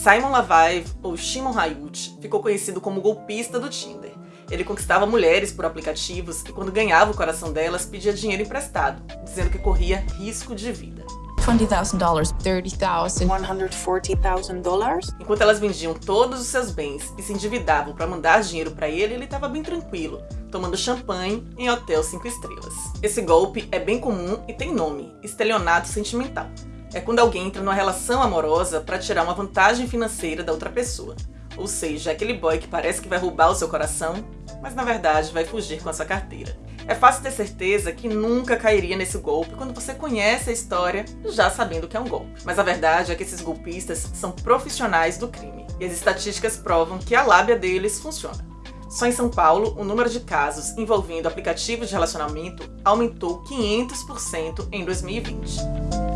Simon Lavive, ou Shimon Hayut, ficou conhecido como golpista do Tinder. Ele conquistava mulheres por aplicativos e quando ganhava o coração delas, pedia dinheiro emprestado, dizendo que corria risco de vida. $20,000, $30,000. $140,000? Enquanto elas vendiam todos os seus bens e se endividavam para mandar dinheiro para ele, ele estava bem tranquilo, tomando champanhe em hotel 5 estrelas. Esse golpe é bem comum e tem nome, estelionato sentimental. É quando alguém entra numa relação amorosa para tirar uma vantagem financeira da outra pessoa. Ou seja, aquele boy que parece que vai roubar o seu coração, mas na verdade vai fugir com a sua carteira. É fácil ter certeza que nunca cairia nesse golpe quando você conhece a história já sabendo que é um golpe. Mas a verdade é que esses golpistas são profissionais do crime. E as estatísticas provam que a lábia deles funciona. Só em São Paulo, o número de casos envolvendo aplicativos de relacionamento aumentou 500% em 2020.